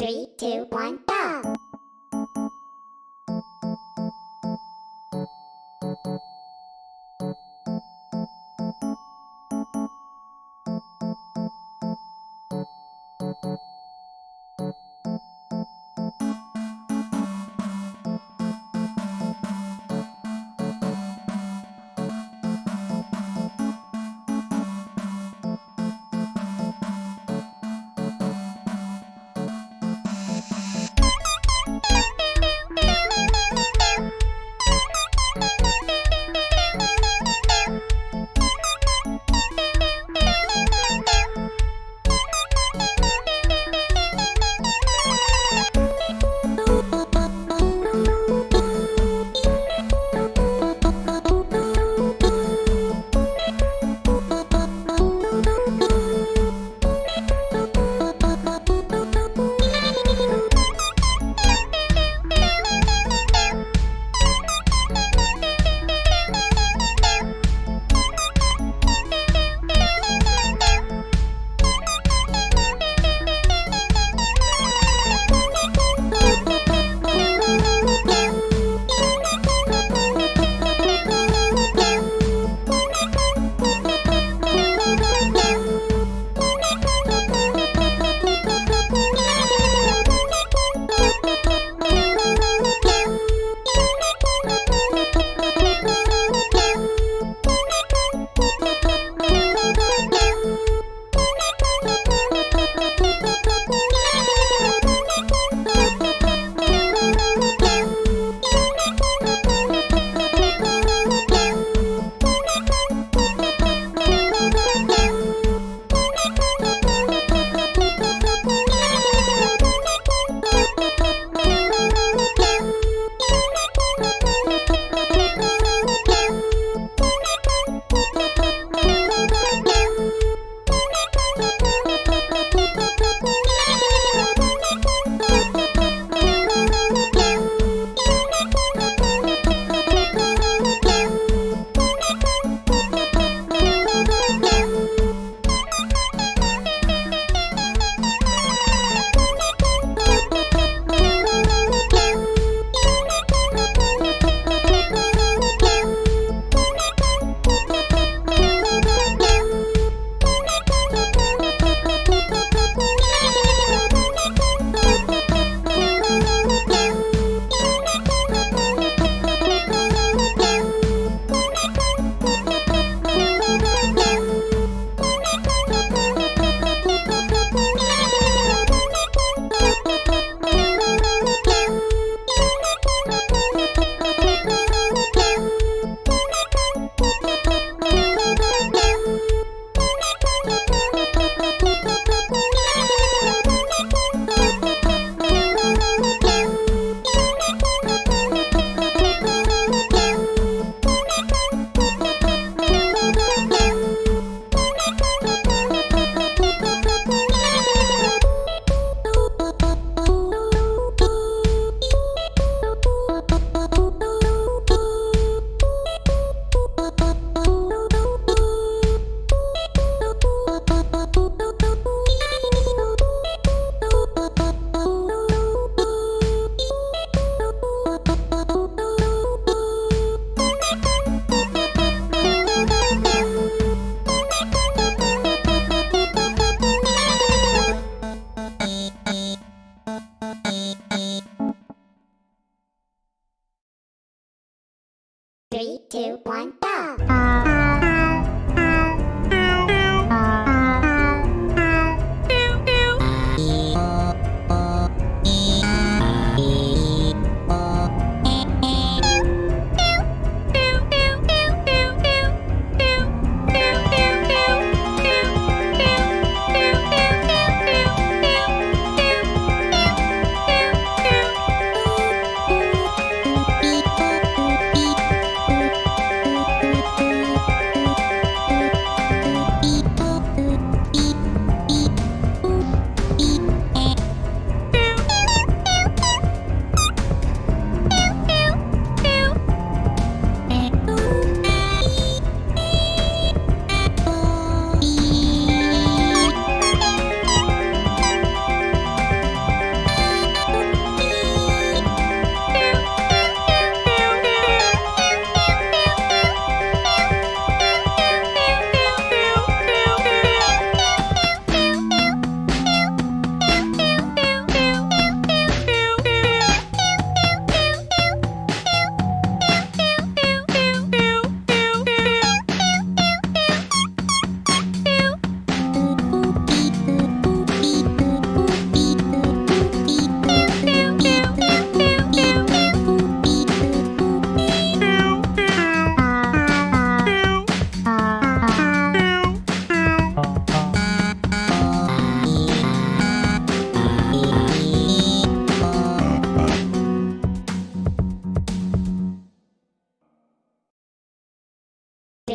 Three, two, one, go!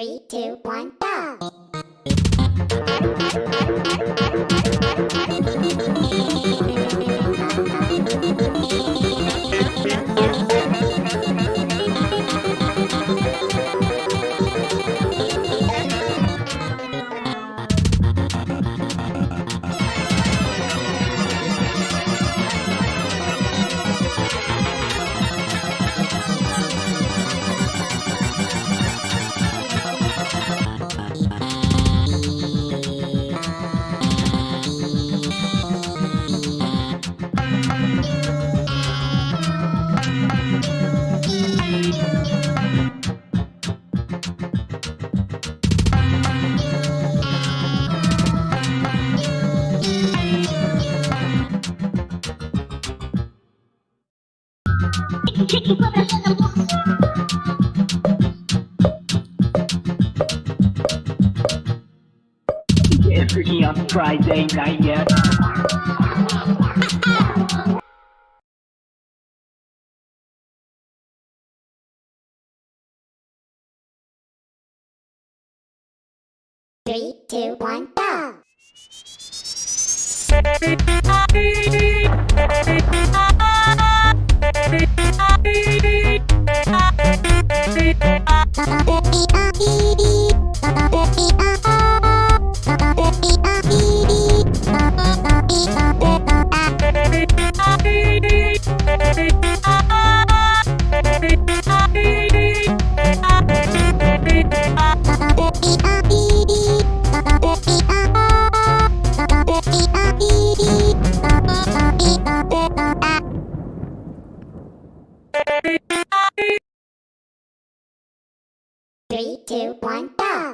Three, two, one, go! Get freaky on Friday night, yeah. Three, two, one, go! Two, one, go!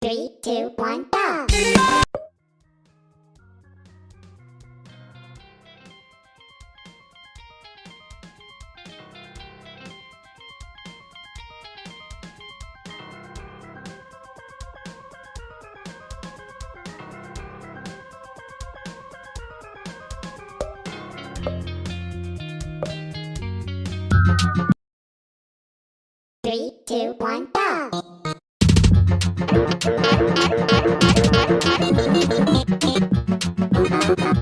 Three, two, one, go! Three, two, one! Thank you.